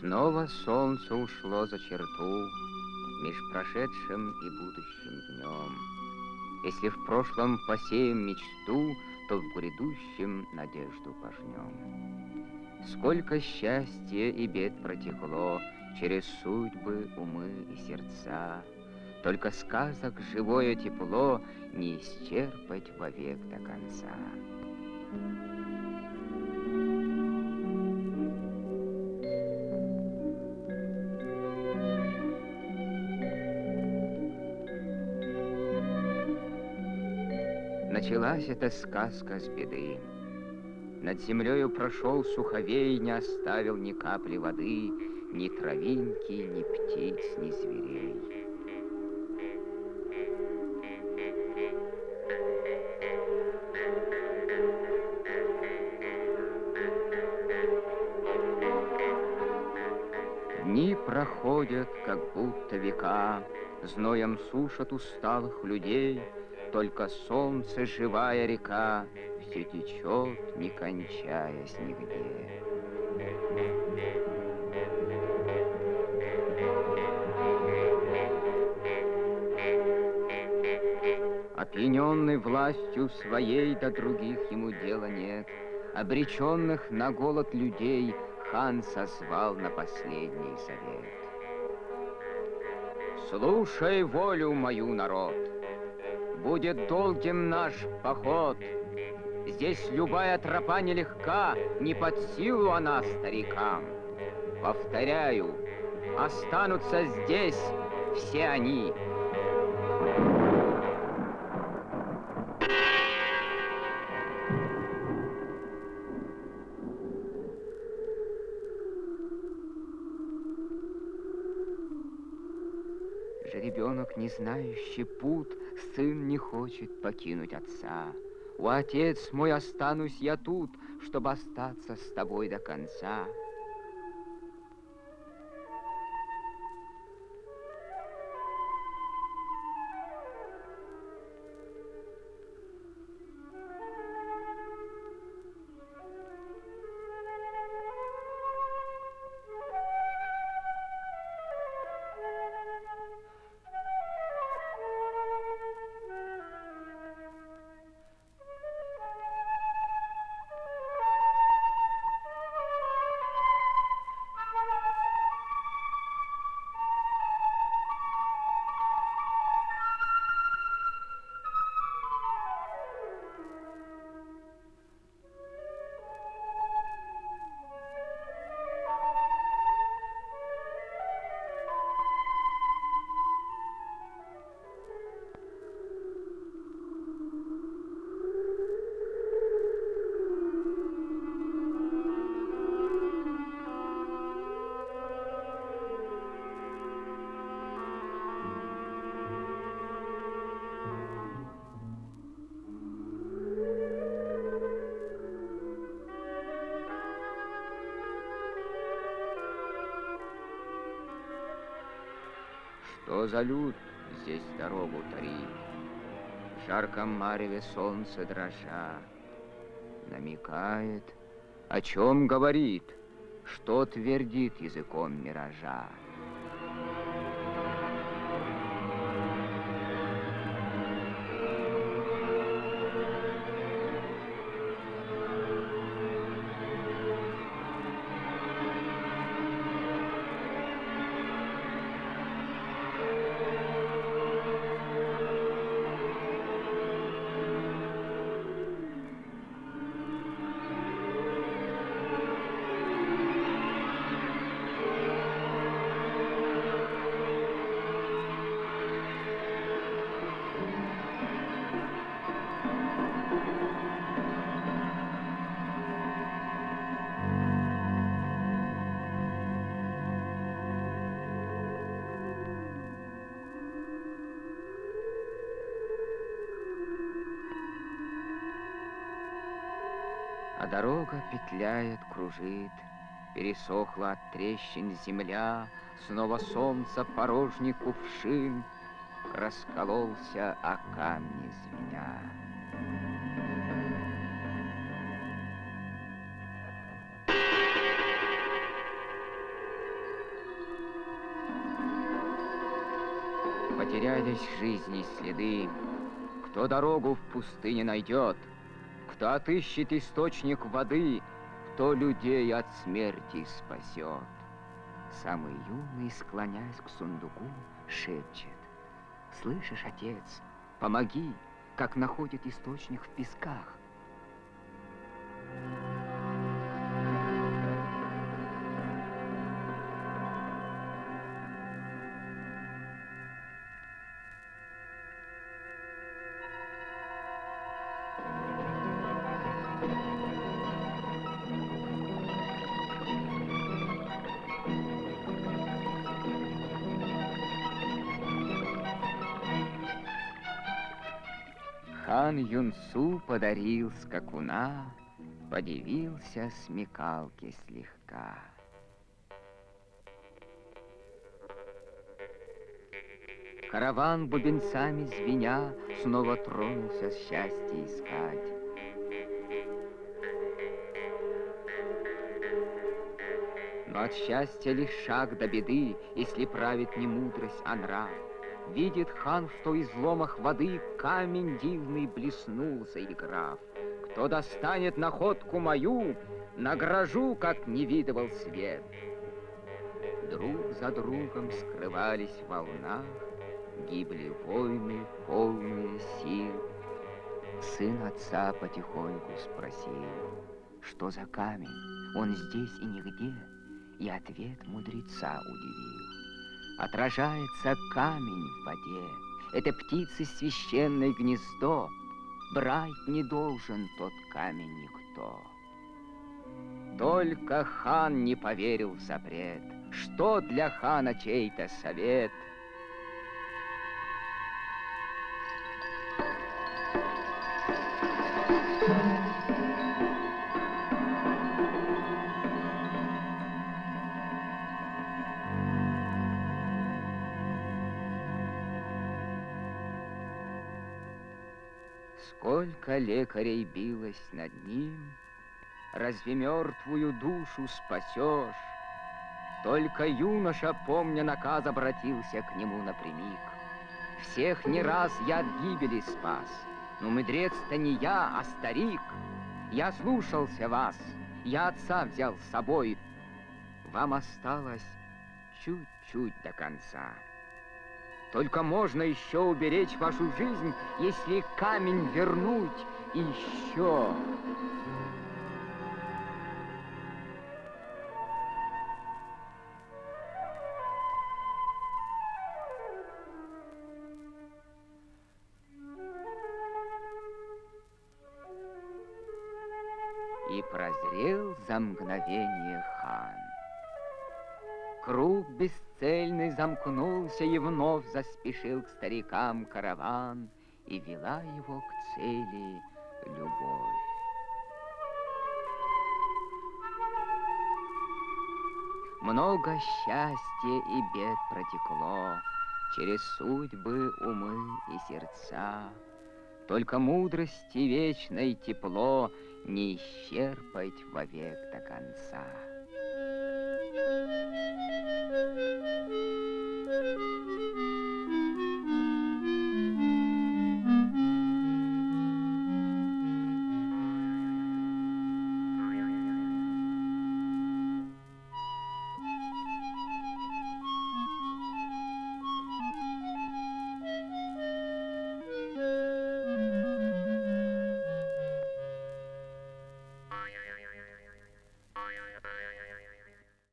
Снова солнце ушло за черту Меж прошедшим и будущим днем. Если в прошлом посеем мечту, То в грядущем надежду пожнем. Сколько счастья и бед протекло Через судьбы, умы и сердца, Только сказок живое тепло Не исчерпать вовек до конца. Началась эта сказка с беды. Над землею прошел суховей, не оставил ни капли воды, ни травинки, ни птиц, ни зверей. Дни проходят, как будто века, Зноем сушат усталых людей — только солнце, живая река, Все течет, не кончаясь нигде. Опьяненный властью своей до других ему дела нет, Обреченных на голод людей хан созвал на последний совет. Слушай волю мою, народ, Будет долгим наш поход. Здесь любая тропа нелегка, не под силу она старикам. Повторяю, останутся здесь все они. Жеребенок, не знающий путь, сын не хочет покинуть отца. У отец мой останусь я тут, чтобы остаться с тобой до конца. Что за люд здесь дорогу тарит? В жарком мареве солнце дрожа Намекает, о чем говорит, Что твердит языком миража. дорога петляет, кружит, Пересохла от трещин земля, Снова солнце порожний кувшин Раскололся о камни звеня. Потерялись жизни следы, Кто дорогу в пустыне найдет — кто отыщет источник воды, кто людей от смерти спасет. Самый юный, склоняясь к сундуку, шепчет. Слышишь, отец, помоги, как находит источник в песках. Хан Юнсу подарил скакуна, Подивился смекалки слегка. Караван бубенцами звеня Снова тронулся счастье искать. Но от счастья лишь шаг до беды, Если правит не мудрость, а нрав. Видит хан, что из ломах воды камень дивный блеснул, заиграв. Кто достанет находку мою, награжу, как не видывал свет. Друг за другом скрывались в волнах, Гибли воины, полные сил. Сын отца потихоньку спросил, Что за камень, он здесь и нигде, И ответ мудреца удивил. Отражается камень в воде. Это птицы священное гнездо. Брать не должен тот камень никто. Только хан не поверил в запрет. Что для хана чей-то совет — Сколько лекарей билось над ним, Разве мертвую душу спасешь? Только юноша, помня наказ, обратился к нему напрямик. Всех не раз я от гибели спас, но мудрец-то не я, а старик. Я слушался вас, я отца взял с собой. Вам осталось чуть-чуть до конца. Только можно еще уберечь вашу жизнь, если камень вернуть еще. И прозрел за мгновение хан. Круг бесцельный замкнулся, и вновь заспешил к старикам караван, и вела его к цели любовь. Много счастья и бед протекло Через судьбы, умы и сердца. Только мудрости вечной тепло Не исчерпать вовек до конца. Müzik